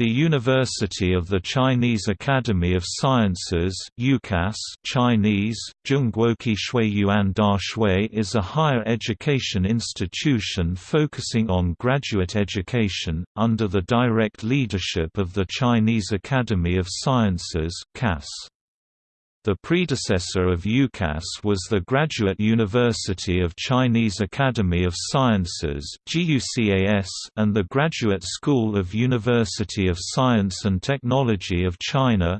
The University of the Chinese Academy of Sciences Chinese, Zhongguoqi Shuiyuan Da Shui is a higher education institution focusing on graduate education, under the direct leadership of the Chinese Academy of Sciences CAS. The predecessor of UCAS was the Graduate University of Chinese Academy of Sciences and the Graduate School of University of Science and Technology of China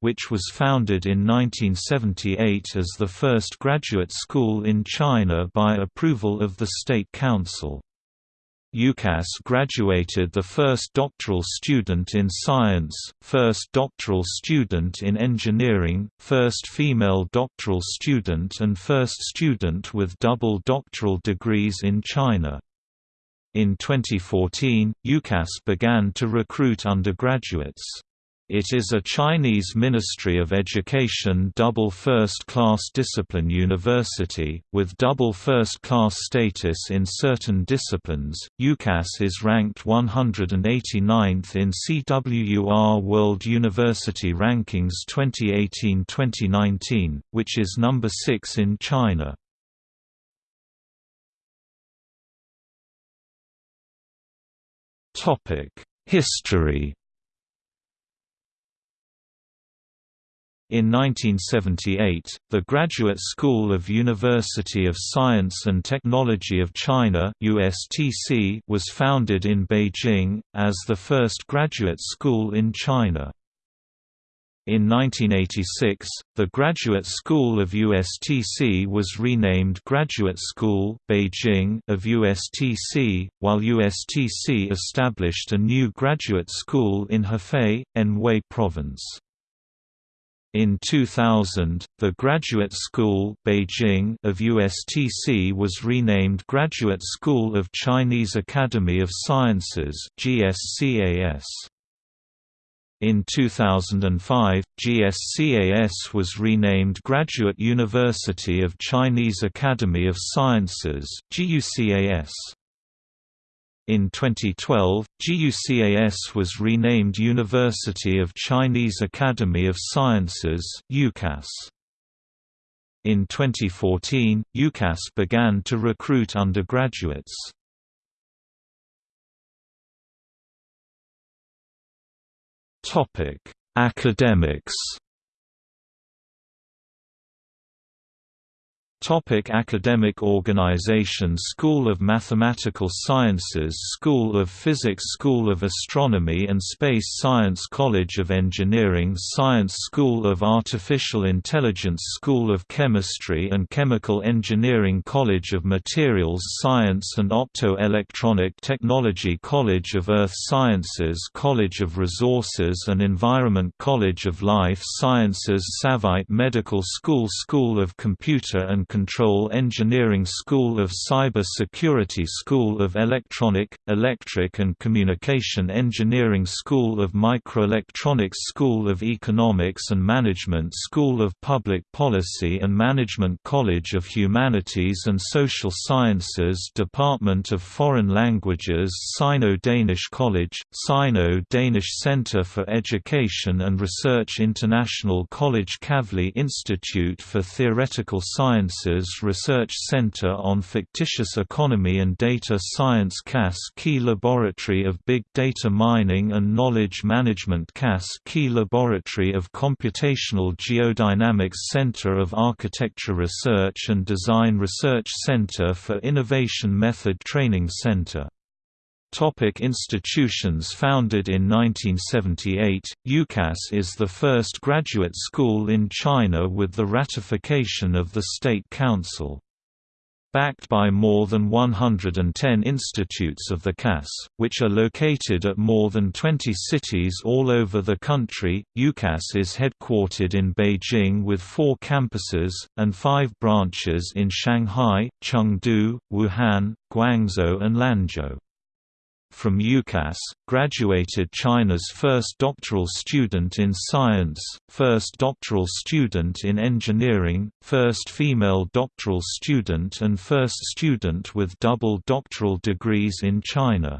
which was founded in 1978 as the first graduate school in China by approval of the State Council. UCAS graduated the first doctoral student in science, first doctoral student in engineering, first female doctoral student and first student with double doctoral degrees in China. In 2014, UCAS began to recruit undergraduates. It is a Chinese Ministry of Education double first-class discipline university, with double first-class status in certain disciplines. UCAS is ranked 189th in CWUR World University Rankings 2018-2019, which is number 6 in China. History In 1978, the Graduate School of University of Science and Technology of China USTC was founded in Beijing, as the first graduate school in China. In 1986, the Graduate School of USTC was renamed Graduate School Beijing of USTC, while USTC established a new graduate school in Hefei, Anhui Province. In 2000, the Graduate School Beijing of USTC was renamed Graduate School of Chinese Academy of Sciences GSCAS. In 2005, GSCAS was renamed Graduate University of Chinese Academy of Sciences GUCAS. In 2012, GUCAS was renamed University of Chinese Academy of Sciences UCAS. In 2014, UCAS began to recruit undergraduates. Academics Topic academic organization School of Mathematical Sciences School of Physics School of Astronomy and Space Science College of Engineering Science School of Artificial Intelligence School of Chemistry and Chemical Engineering College of Materials Science and Opto-Electronic Technology College of Earth Sciences College of Resources and Environment College of Life Sciences Savaid Medical School School of Computer and Control Engineering School of Cyber Security School of Electronic, Electric and Communication Engineering School of Microelectronics School of Economics and Management School of Public Policy and Management College of Humanities and Social Sciences Department of Foreign Languages Sino-Danish College, Sino-Danish Center for Education and Research International College Kavli Institute for Theoretical Sciences Sciences Research Center on Fictitious Economy and Data Science CAS Key Laboratory of Big Data Mining and Knowledge Management CAS Key Laboratory of Computational Geodynamics Center of Architecture Research and Design Research Center for Innovation Method Training Center Topic institutions Founded in 1978, UCAS is the first graduate school in China with the ratification of the State Council. Backed by more than 110 institutes of the CAS, which are located at more than 20 cities all over the country, UCAS is headquartered in Beijing with four campuses, and five branches in Shanghai, Chengdu, Wuhan, Guangzhou and Lanzhou. From UCAS, graduated China's first doctoral student in science, first doctoral student in engineering, first female doctoral student and first student with double doctoral degrees in China.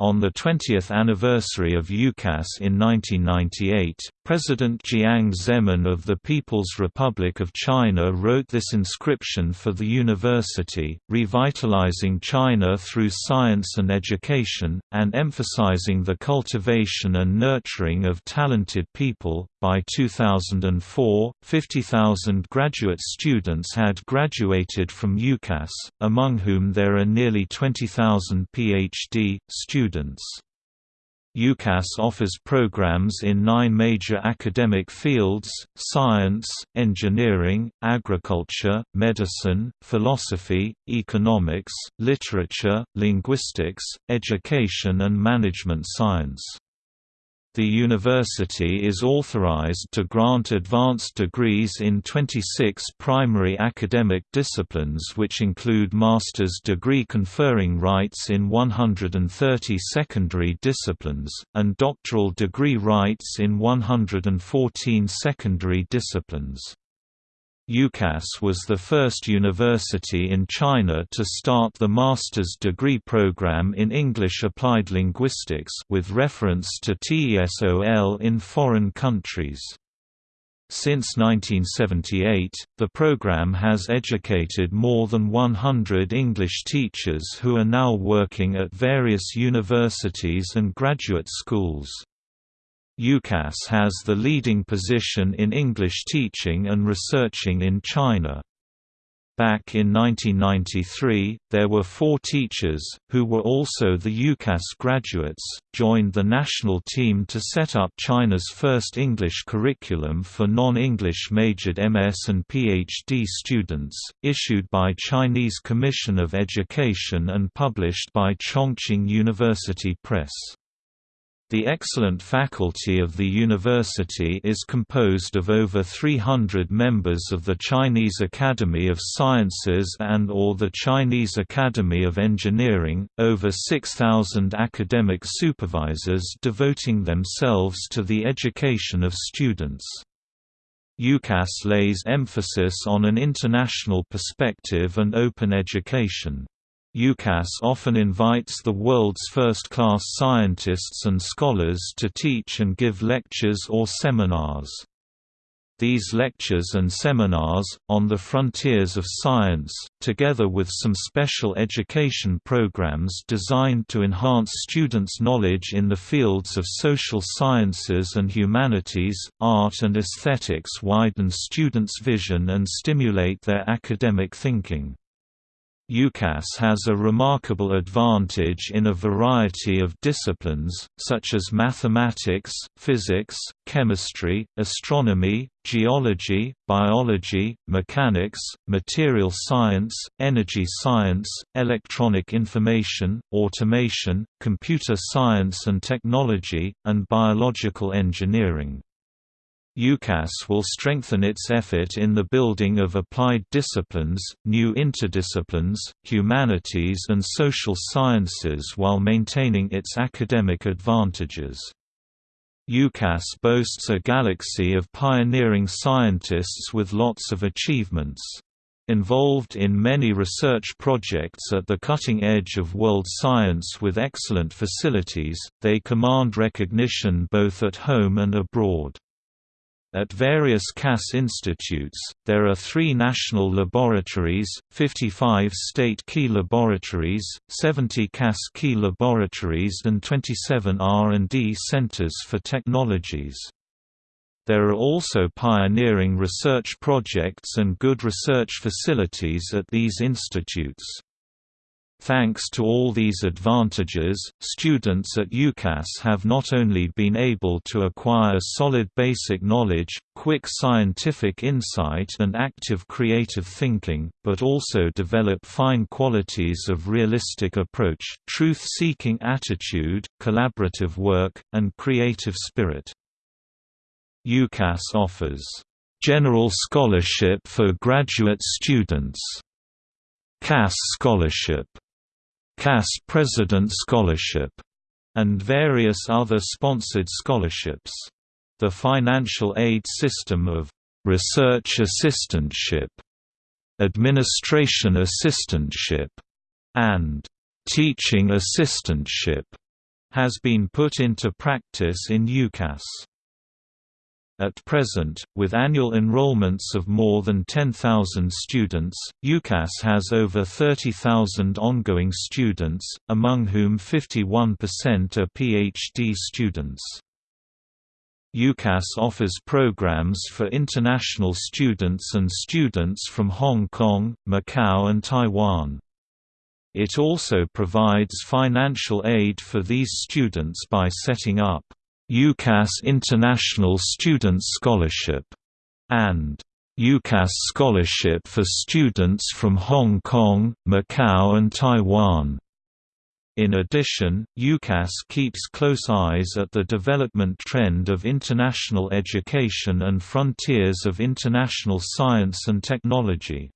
On the 20th anniversary of UCAS in 1998, President Jiang Zemin of the People's Republic of China wrote this inscription for the university, revitalizing China through science and education, and emphasizing the cultivation and nurturing of talented people. By 2004, 50,000 graduate students had graduated from UCAS, among whom there are nearly 20,000 PhD students. UCAS offers programs in nine major academic fields, science, engineering, agriculture, medicine, philosophy, economics, literature, linguistics, education and management science. The university is authorized to grant advanced degrees in 26 primary academic disciplines which include master's degree conferring rights in 130 secondary disciplines, and doctoral degree rights in 114 secondary disciplines. UCAS was the first university in China to start the master's degree program in English Applied Linguistics with reference to TESOL in foreign countries. Since 1978, the program has educated more than 100 English teachers who are now working at various universities and graduate schools. UCAS has the leading position in English teaching and researching in China. Back in 1993, there were four teachers, who were also the UCAS graduates, joined the national team to set up China's first English curriculum for non-English majored MS and PhD students, issued by Chinese Commission of Education and published by Chongqing University Press. The excellent faculty of the university is composed of over 300 members of the Chinese Academy of Sciences and or the Chinese Academy of Engineering, over 6,000 academic supervisors devoting themselves to the education of students. UCAS lays emphasis on an international perspective and open education. UCAS often invites the world's first-class scientists and scholars to teach and give lectures or seminars. These lectures and seminars, on the frontiers of science, together with some special education programs designed to enhance students' knowledge in the fields of social sciences and humanities, art and aesthetics widen students' vision and stimulate their academic thinking. UCAS has a remarkable advantage in a variety of disciplines, such as mathematics, physics, chemistry, astronomy, geology, biology, mechanics, material science, energy science, electronic information, automation, computer science and technology, and biological engineering. UCAS will strengthen its effort in the building of applied disciplines, new interdisciplines, humanities and social sciences while maintaining its academic advantages. UCAS boasts a galaxy of pioneering scientists with lots of achievements. Involved in many research projects at the cutting edge of world science with excellent facilities, they command recognition both at home and abroad. At various CAS institutes, there are three national laboratories, 55 state key laboratories, 70 CAS key laboratories and 27 R&D centers for technologies. There are also pioneering research projects and good research facilities at these institutes. Thanks to all these advantages, students at UCAS have not only been able to acquire solid basic knowledge, quick scientific insight and active creative thinking, but also develop fine qualities of realistic approach, truth-seeking attitude, collaborative work, and creative spirit. UCAS offers general scholarship for graduate students, CAS scholarship CAS President Scholarship, and various other sponsored scholarships. The financial aid system of research assistantship, administration assistantship, and teaching assistantship has been put into practice in UCAS. At present, with annual enrollments of more than 10,000 students, UCAS has over 30,000 ongoing students, among whom 51% are PhD students. UCAS offers programs for international students and students from Hong Kong, Macau and Taiwan. It also provides financial aid for these students by setting up UCAS International Student Scholarship, and UCAS Scholarship for students from Hong Kong, Macau and Taiwan. In addition, UCAS keeps close eyes at the development trend of international education and frontiers of international science and technology.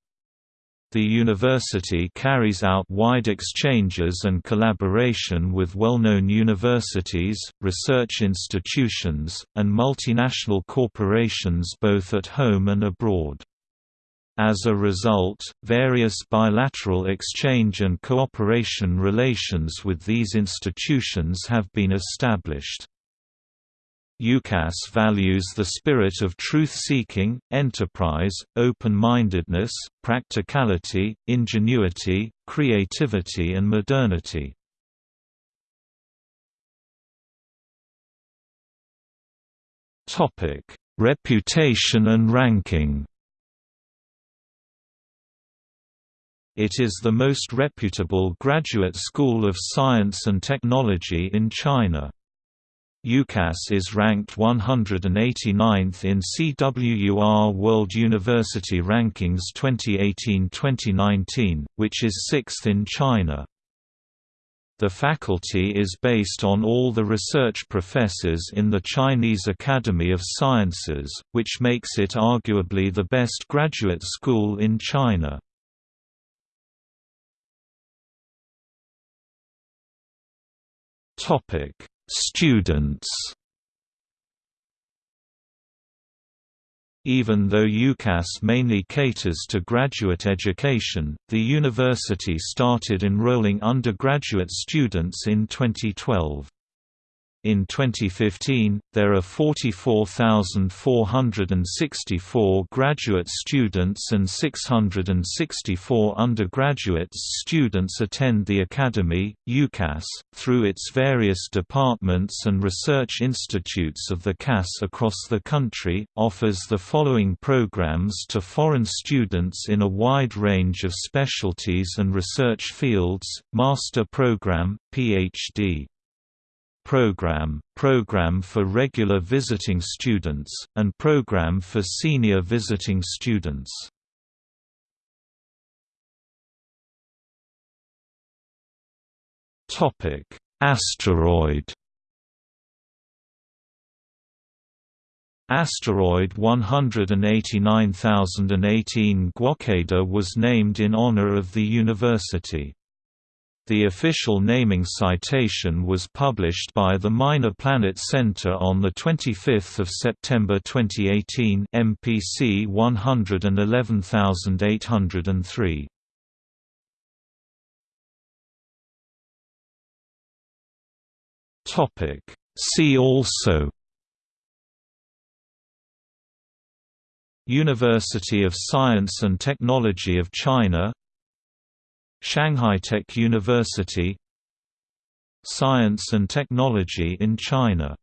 The university carries out wide exchanges and collaboration with well-known universities, research institutions, and multinational corporations both at home and abroad. As a result, various bilateral exchange and cooperation relations with these institutions have been established. UCAS values the spirit of truth-seeking, enterprise, open-mindedness, practicality, ingenuity, creativity and modernity. Reputation and ranking It is the most reputable graduate school of science and technology in China. UCAS is ranked 189th in CWUR World University Rankings 2018-2019, which is sixth in China. The faculty is based on all the research professors in the Chinese Academy of Sciences, which makes it arguably the best graduate school in China. Topic Students Even though UCAS mainly caters to graduate education, the university started enrolling undergraduate students in 2012. In 2015, there are 44,464 graduate students and 664 undergraduate students attend the Academy. UCAS, through its various departments and research institutes of the CAS across the country, offers the following programs to foreign students in a wide range of specialties and research fields: Master Program, PhD program, program for regular visiting students, and program for senior visiting students. Asteroid Asteroid 189018 Guokeda was named in honor of the university. The official naming citation was published by the Minor Planet Center on 25 September 2018 MPC 111803. See also University of Science and Technology of China Shanghai Tech University Science and Technology in China